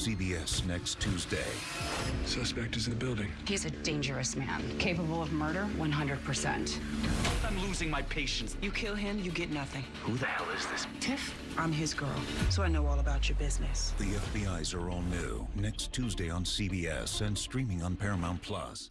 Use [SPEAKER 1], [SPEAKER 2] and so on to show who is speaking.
[SPEAKER 1] CBS next Tuesday.
[SPEAKER 2] Suspect is in the building.
[SPEAKER 3] He's a dangerous man, capable of murder 100%.
[SPEAKER 4] I'm losing my patience.
[SPEAKER 5] You kill him, you get nothing.
[SPEAKER 4] Who the hell is this?
[SPEAKER 5] Tiff, I'm his girl, so I know all about your business.
[SPEAKER 1] The FBI's are all new next Tuesday on CBS and streaming on Paramount Plus.